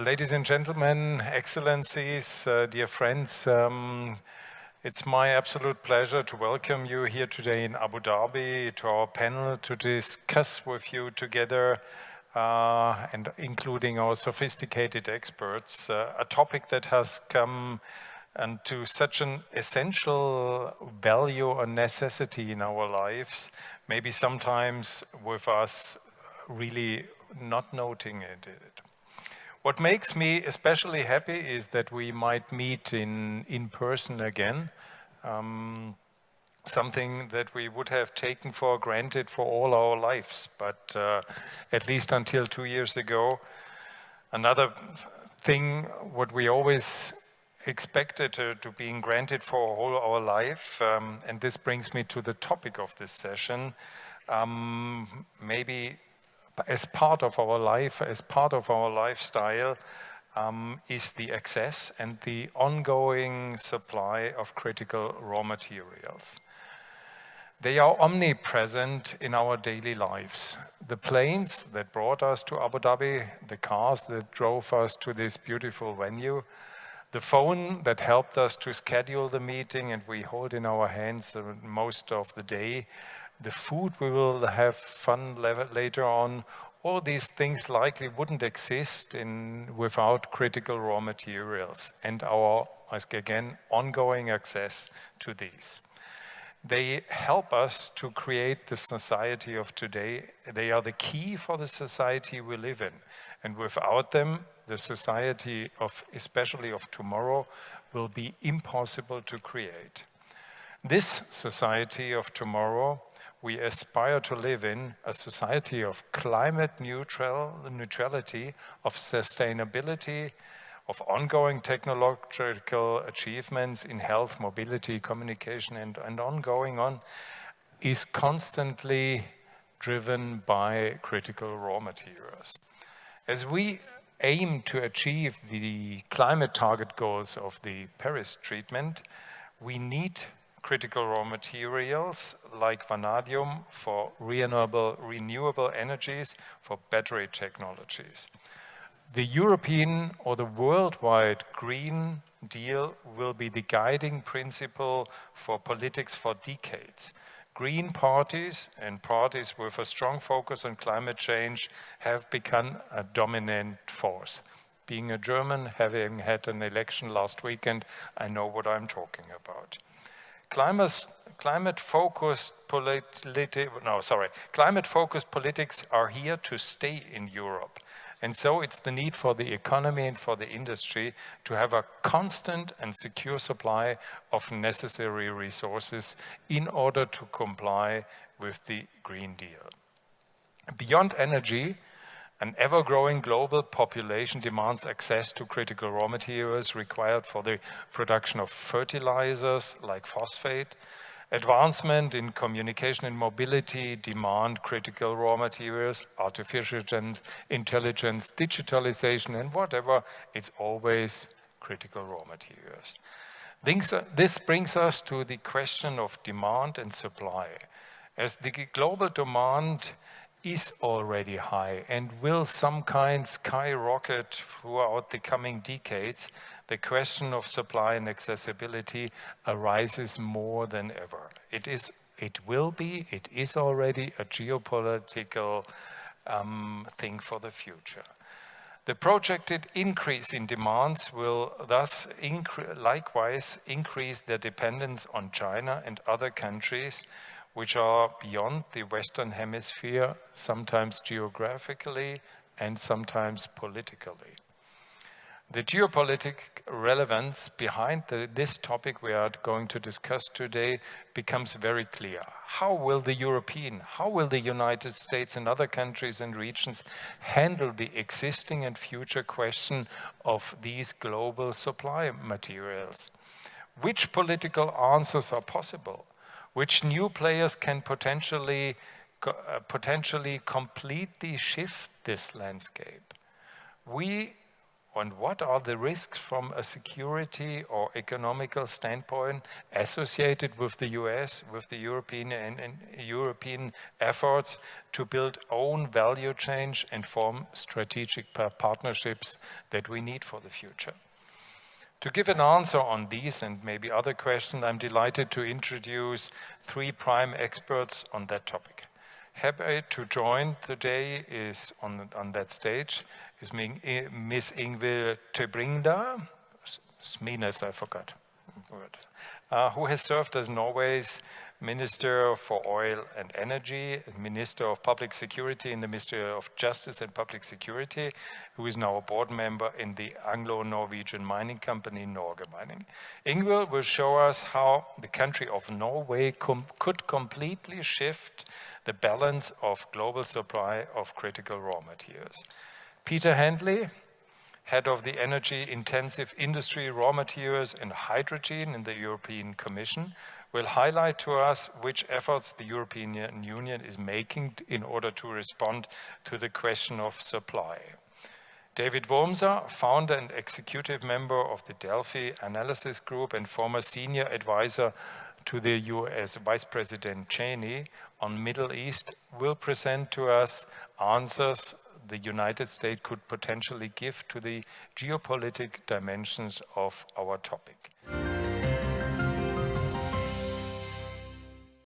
ladies and gentlemen, excellencies, uh, dear friends, um, it's my absolute pleasure to welcome you here today in Abu Dhabi to our panel to discuss with you together uh, and including our sophisticated experts, uh, a topic that has come and to such an essential value or necessity in our lives, maybe sometimes with us really not noting it. What makes me especially happy is that we might meet in, in person again, um, something that we would have taken for granted for all our lives, but uh, at least until two years ago. Another thing, what we always expected to, to being granted for all our life, um, and this brings me to the topic of this session, um, maybe as part of our life, as part of our lifestyle, um, is the access and the ongoing supply of critical raw materials. They are omnipresent in our daily lives. The planes that brought us to Abu Dhabi, the cars that drove us to this beautiful venue, the phone that helped us to schedule the meeting and we hold in our hands most of the day, the food we will have fun later on, all these things likely wouldn't exist in, without critical raw materials and our, again, ongoing access to these. They help us to create the society of today. They are the key for the society we live in. And without them, the society of, especially of tomorrow, will be impossible to create. This society of tomorrow we aspire to live in a society of climate neutral, neutrality, of sustainability, of ongoing technological achievements in health, mobility, communication, and, and ongoing on, is constantly driven by critical raw materials. As we aim to achieve the climate target goals of the Paris treatment, we need critical raw materials like vanadium for renewable, renewable energies for battery technologies. The European or the worldwide Green Deal will be the guiding principle for politics for decades. Green parties and parties with a strong focus on climate change have become a dominant force. Being a German, having had an election last weekend, I know what I'm talking about climate, climate focused politi no, sorry, climate focused politics are here to stay in Europe. And so it's the need for the economy and for the industry to have a constant and secure supply of necessary resources in order to comply with the Green Deal. Beyond energy, an ever-growing global population demands access to critical raw materials required for the production of fertilizers like phosphate. Advancement in communication and mobility demand critical raw materials, artificial intelligence, digitalization, and whatever, it's always critical raw materials. This brings us to the question of demand and supply. As the global demand is already high and will some kind skyrocket throughout the coming decades, the question of supply and accessibility arises more than ever. It is, it will be, it is already a geopolitical um, thing for the future. The projected increase in demands will thus incre likewise increase their dependence on China and other countries which are beyond the Western Hemisphere, sometimes geographically and sometimes politically. The geopolitical relevance behind the, this topic we are going to discuss today becomes very clear. How will the European, how will the United States and other countries and regions handle the existing and future question of these global supply materials? Which political answers are possible? Which new players can potentially, uh, potentially completely shift this landscape. We and what are the risks from a security or economical standpoint associated with the US, with the European and, and European efforts to build own value change and form strategic partnerships that we need for the future. To give an answer on these and maybe other questions, I'm delighted to introduce three prime experts on that topic. Happy to join today is on, on that stage is Miss Ingvild Tybring-Gjedde, Smines, I forgot, uh, who has served as Norway's Minister for Oil and Energy, Minister of Public Security in the Ministry of Justice and Public Security, who is now a board member in the Anglo-Norwegian mining company Norge Mining. Ingvild will show us how the country of Norway com could completely shift the balance of global supply of critical raw materials. Peter Handley, head of the energy intensive industry raw materials and hydrogen in the European Commission, will highlight to us which efforts the European Union is making in order to respond to the question of supply. David Wurmser, founder and executive member of the Delphi Analysis Group and former senior advisor to the US Vice President Cheney on Middle East, will present to us answers the United States could potentially give to the geopolitical dimensions of our topic.